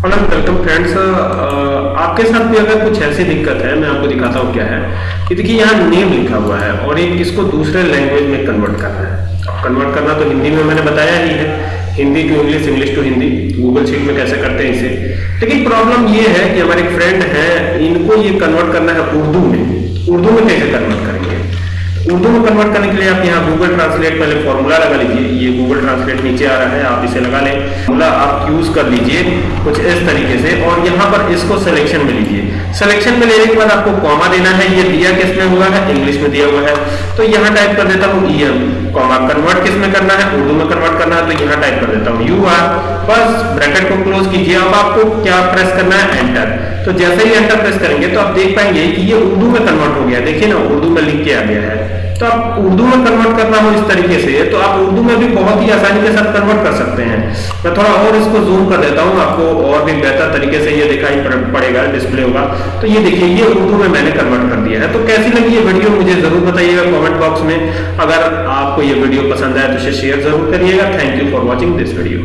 Hello welcome friends आपके साथ भी अगर कुछ ऐसी दिक्कत है, मैं आपको दिखाता हूँ क्या है। कि देखिए, यहाँ नेम लिखा हुआ है और एक इसको दूसरे लैंग्वेज में कन्वर्ट करना है। कन्वर्ट करना तो हिंदी में मैंने बताया ही है। Hindi to English English to Hindi Google sheet में कैसे करते हैं इसे। लेकिन प्रॉब्लम ये है कि हमारे फ्रेंड हैं, इनको ये कन्वर्ट करना है उर्दू में। उर्दू में कैसे कन्वर्ट करेंगे? उर्दू में कन्वर्ट करने के लिए आप यहाँ गूगल ट्रांसलेट पहले फॉर्मूला लगा लीजिए। ये गूगल ट्रांसलेट नीचे आ रहा है, आप इसे लगा लें। फॉर्मूला आप यूज़ कर लीजिए कुछ इस तरीके से और यहाँ पर इसको सिलेक्शन में लीजिए। सिलेक्शन में लेने के बाद आपको कॉमा देना है। ये दिया किसमें हुआ है? इंग्लिश में दिया हुआ है। तो यहाँ टाइप कर देता हूँ ई एम कॉमा कन्वर्ट किसमें करना है? उर्दू में कन्वर्ट करना है तो यहाँ टाइप कर देता हूँ। यू आर बस ब्रैकेट को क्लोज कीजिए। अब आपको क्या प्रेस करना है? एंटर तो जैसे ही एंटर प्रेस करेंगे तो आप देख पाएँगे कि ये उर्दू में कन्वर्ट हो गया देखिए ना, उर्दू में लिख के आ गया है। तो आप उर्दू में कन्वर्ट करना हो इस तरीके से तो आप उर्दू में भी बहुत ही आसानी के साथ कन्वर्ट कर सकते हैं। मैं थोड़ा और इसको जूम कर देता हूँ, आपको और भी बेहतर तरीके से ये दिखाई पड़ेगा डिस्प्ले होगा। तो ये देखिए, ये उर्दू में मैंने कन्वर्ट कर दिया है। तो कैसी लगी ये वीडियो मुझे ज़रूर बताइएगा कॉमेंट बॉक्स में। अगर आपको ये वीडियो पसंद आए तो इसे शेयर ज़रूर करिएगा। Thank you for watching this video